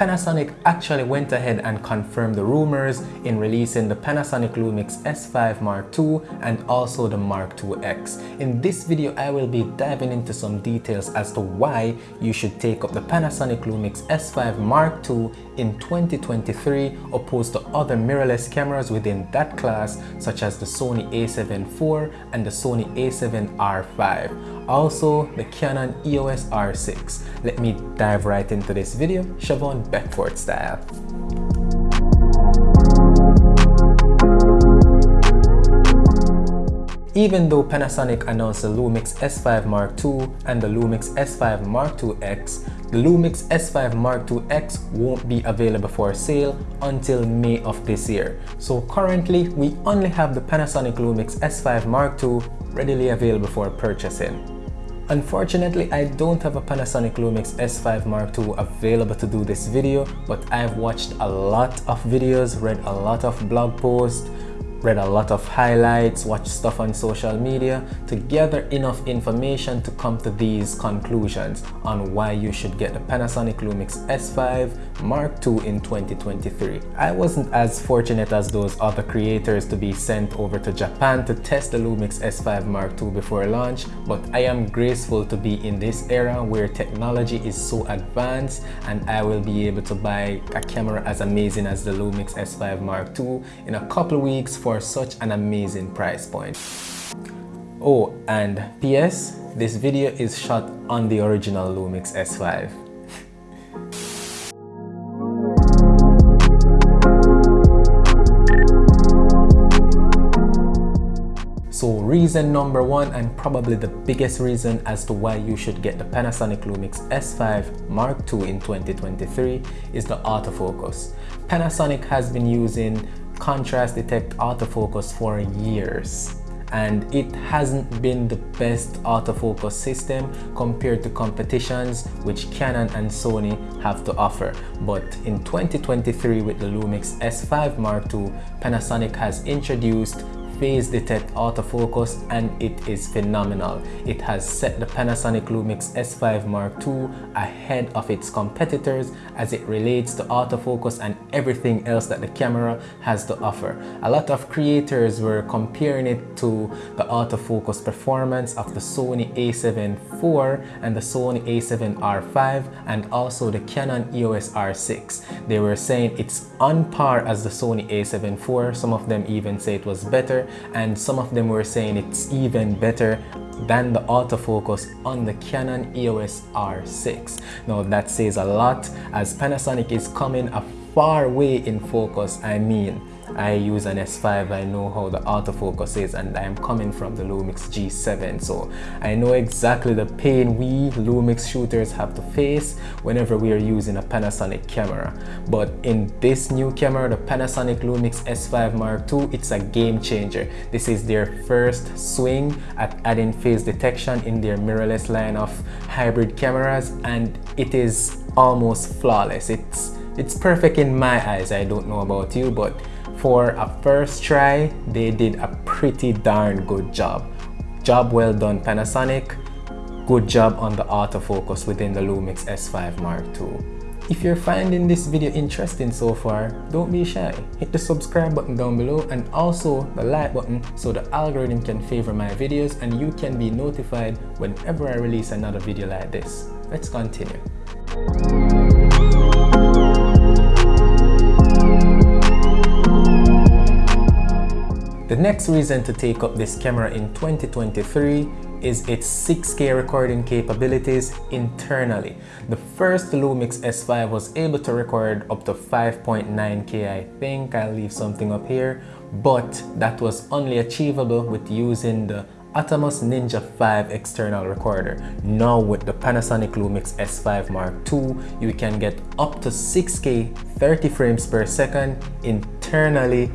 Panasonic actually went ahead and confirmed the rumors in releasing the Panasonic Lumix S5 Mark II and also the Mark IIX. In this video, I will be diving into some details as to why you should take up the Panasonic Lumix S5 Mark II in 2023 opposed to other mirrorless cameras within that class such as the Sony a7 IV and the Sony a7 R5. Also, the Canon EOS R6. Let me dive right into this video, Siobhan Beckford style. Even though Panasonic announced the Lumix S5 Mark II and the Lumix S5 Mark IIX, the Lumix S5 Mark IIX won't be available for sale until May of this year. So currently, we only have the Panasonic Lumix S5 Mark II readily available for purchasing. Unfortunately, I don't have a Panasonic Lumix S5 Mark II available to do this video, but I've watched a lot of videos, read a lot of blog posts, read a lot of highlights, watched stuff on social media to gather enough information to come to these conclusions on why you should get the Panasonic Lumix S5 Mark II in 2023. I wasn't as fortunate as those other creators to be sent over to Japan to test the Lumix S5 Mark II before launch, but I am graceful to be in this era where technology is so advanced and I will be able to buy a camera as amazing as the Lumix S5 Mark II in a couple of weeks for for such an amazing price point. Oh, and PS, this video is shot on the original Lumix S5. So reason number one and probably the biggest reason as to why you should get the Panasonic Lumix S5 Mark II in 2023 is the autofocus. Panasonic has been using contrast detect autofocus for years and it hasn't been the best autofocus system compared to competitions which Canon and Sony have to offer. But in 2023 with the Lumix S5 Mark II, Panasonic has introduced phase detect autofocus and it is phenomenal. It has set the Panasonic Lumix S5 Mark II ahead of its competitors as it relates to autofocus and everything else that the camera has to offer. A lot of creators were comparing it to the autofocus performance of the Sony a7 IV and the Sony a7 R5 and also the Canon EOS R6. They were saying it's on par as the Sony a7 IV. Some of them even say it was better and some of them were saying it's even better than the autofocus on the Canon EOS R6. Now that says a lot as Panasonic is coming a far way in focus. I mean, I use an S5, I know how the autofocus is and I'm coming from the Lumix G7 so I know exactly the pain we Lumix shooters have to face whenever we are using a Panasonic camera. But in this new camera, the Panasonic Lumix S5 Mark II, it's a game changer. This is their first swing at adding phase detection in their mirrorless line of hybrid cameras and it is almost flawless. It's it's perfect in my eyes. I don't know about you, but for a first try, they did a pretty darn good job. Job well done Panasonic. Good job on the autofocus within the Lumix S5 Mark II. If you're finding this video interesting so far, don't be shy. Hit the subscribe button down below and also the like button so the algorithm can favor my videos and you can be notified whenever I release another video like this. Let's continue. The next reason to take up this camera in 2023 is its 6K recording capabilities internally. The first Lumix S5 was able to record up to 5.9K I think, I'll leave something up here, but that was only achievable with using the Atomos Ninja 5 external recorder. Now with the Panasonic Lumix S5 Mark II, you can get up to 6K 30 frames per second internally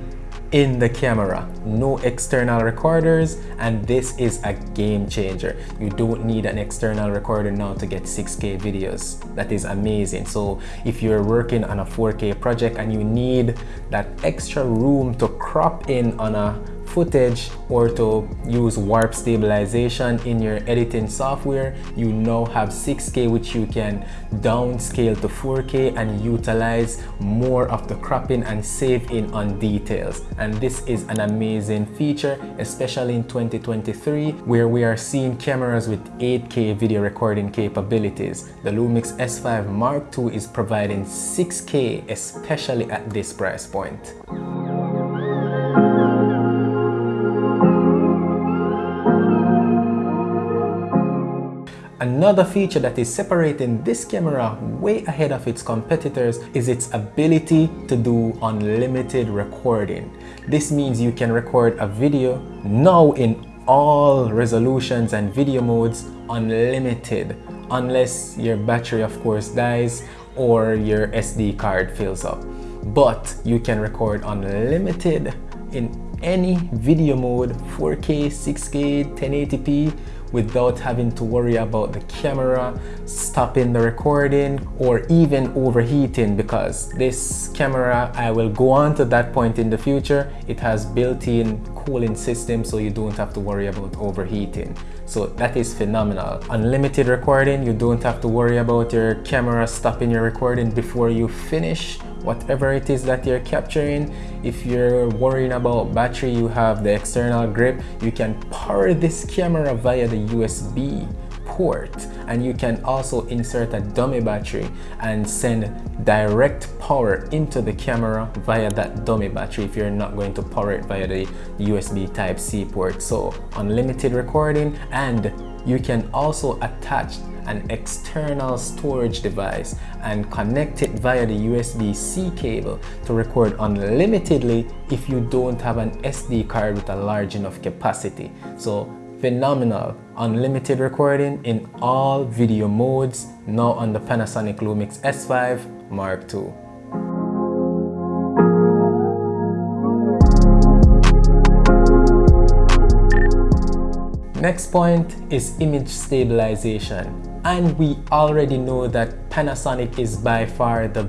in the camera. No external recorders and this is a game changer. You don't need an external recorder now to get 6k videos. That is amazing. So if you're working on a 4k project and you need that extra room to crop in on a footage or to use warp stabilization in your editing software, you now have 6K which you can downscale to 4K and utilize more of the cropping and save in on details. And this is an amazing feature, especially in 2023, where we are seeing cameras with 8K video recording capabilities. The Lumix S5 Mark II is providing 6K, especially at this price point. Another feature that is separating this camera way ahead of its competitors is its ability to do unlimited recording. This means you can record a video now in all resolutions and video modes unlimited unless your battery of course dies or your SD card fills up. But you can record unlimited in any video mode 4K, 6K, 1080p without having to worry about the camera stopping the recording or even overheating because this camera I will go on to that point in the future. It has built-in cooling system so you don't have to worry about overheating. So that is phenomenal. Unlimited recording you don't have to worry about your camera stopping your recording before you finish whatever it is that you're capturing if you're worrying about battery you have the external grip you can power this camera via the USB port. And you can also insert a dummy battery and send direct power into the camera via that dummy battery if you're not going to power it via the USB type C port. So unlimited recording and you can also attach an external storage device and connect it via the USB-C cable to record unlimitedly if you don't have an SD card with a large enough capacity. So phenomenal unlimited recording in all video modes now on the Panasonic Lumix S5 Mark II. Next point is image stabilization and we already know that Panasonic is by far the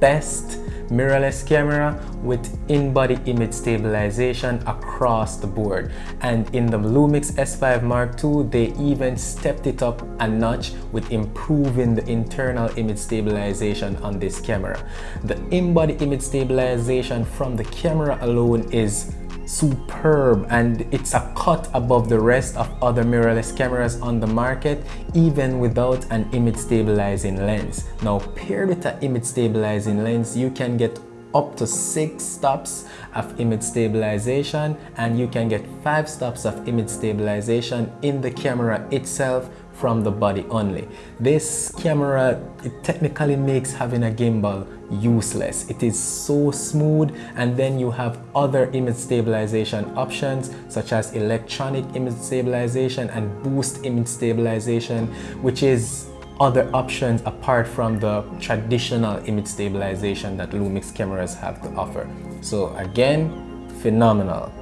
best mirrorless camera with in-body image stabilization across the board and in the Lumix S5 Mark II they even stepped it up a notch with improving the internal image stabilization on this camera. The in-body image stabilization from the camera alone is superb and it's a cut above the rest of other mirrorless cameras on the market even without an image stabilizing lens. Now paired with an image stabilizing lens you can get up to six stops of image stabilization and you can get five stops of image stabilization in the camera itself from the body only. This camera, it technically makes having a gimbal useless. It is so smooth and then you have other image stabilization options such as electronic image stabilization and boost image stabilization which is other options apart from the traditional image stabilization that Lumix cameras have to offer. So again, phenomenal.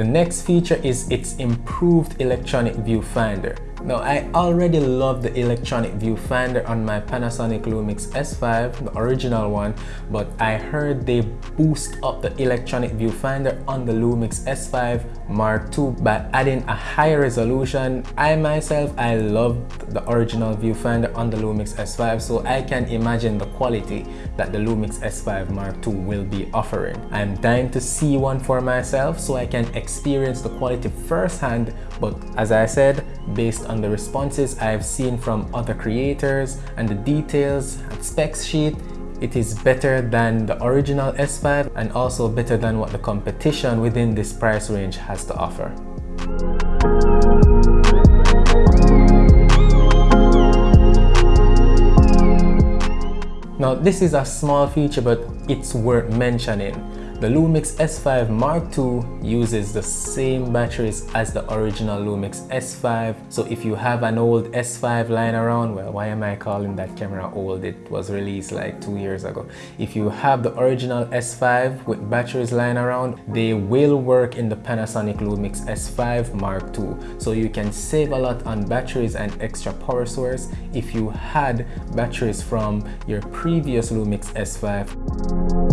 The next feature is its improved electronic viewfinder. Now I already love the electronic viewfinder on my Panasonic Lumix S5, the original one, but I heard they boost up the electronic viewfinder on the Lumix S5 Mark II by adding a higher resolution. I myself, I love the original viewfinder on the Lumix S5 so I can imagine the quality that the Lumix S5 Mark II will be offering. I'm dying to see one for myself so I can experience the quality firsthand but as I said, based on the responses I've seen from other creators and the details and specs sheet, it is better than the original S5 and also better than what the competition within this price range has to offer. Now this is a small feature but it's worth mentioning. The Lumix S5 Mark II uses the same batteries as the original Lumix S5. So if you have an old S5 lying around, well, why am I calling that camera old? It was released like two years ago. If you have the original S5 with batteries lying around, they will work in the Panasonic Lumix S5 Mark II. So you can save a lot on batteries and extra power source if you had batteries from your previous Lumix S5.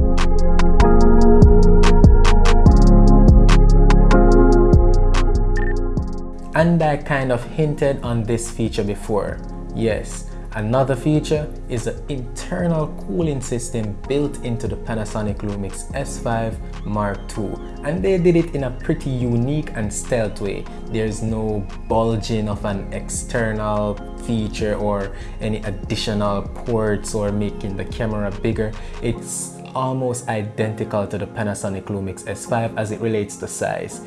And I kind of hinted on this feature before. Yes, another feature is the internal cooling system built into the Panasonic Lumix S5 Mark II. And they did it in a pretty unique and stealth way. There's no bulging of an external feature or any additional ports or making the camera bigger. It's almost identical to the Panasonic Lumix S5 as it relates to size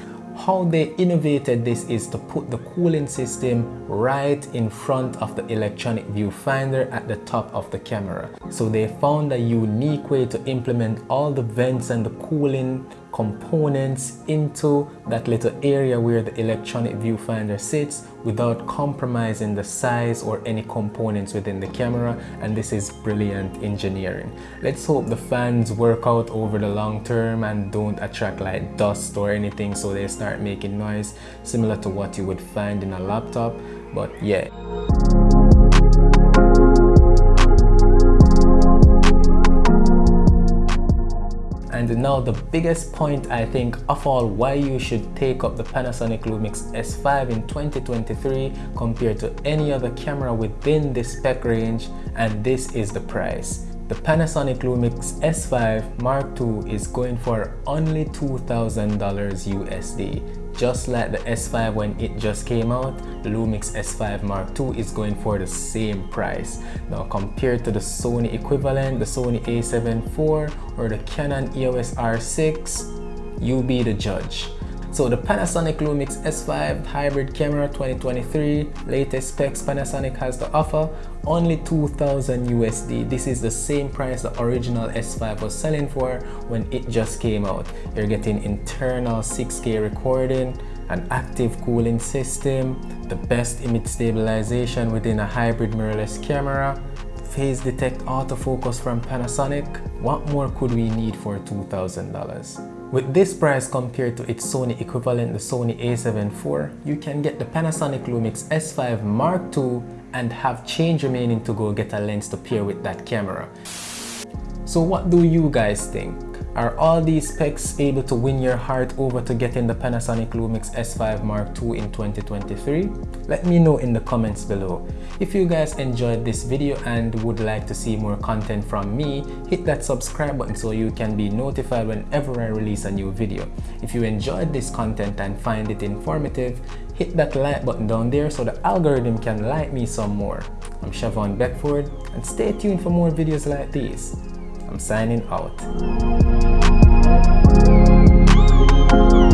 how they innovated this is to put the cooling system right in front of the electronic viewfinder at the top of the camera. So they found a unique way to implement all the vents and the cooling components into that little area where the electronic viewfinder sits without compromising the size or any components within the camera and this is brilliant engineering. Let's hope the fans work out over the long term and don't attract like dust or anything so they start making noise similar to what you would find in a laptop but yeah. And now the biggest point I think of all why you should take up the Panasonic Lumix S5 in 2023 compared to any other camera within this spec range and this is the price. The Panasonic Lumix S5 Mark II is going for only $2,000 USD just like the S5 when it just came out, the Lumix S5 Mark II is going for the same price. Now compared to the Sony equivalent, the Sony a7 IV or the Canon EOS R6, you be the judge. So the Panasonic Lumix S5 hybrid camera 2023 latest specs Panasonic has to offer only 2000 USD. This is the same price the original S5 was selling for when it just came out. You're getting internal 6K recording, an active cooling system, the best image stabilization within a hybrid mirrorless camera, phase detect autofocus from Panasonic. What more could we need for $2,000? With this price compared to its Sony equivalent, the Sony a7 IV, you can get the Panasonic Lumix S5 Mark II and have change remaining to go get a lens to pair with that camera. So what do you guys think? Are all these specs able to win your heart over to getting the Panasonic Lumix S5 Mark II in 2023? Let me know in the comments below. If you guys enjoyed this video and would like to see more content from me, hit that subscribe button so you can be notified whenever I release a new video. If you enjoyed this content and find it informative, hit that like button down there so the algorithm can like me some more. I'm Shavon Beckford and stay tuned for more videos like these. I'm signing out. Thank you.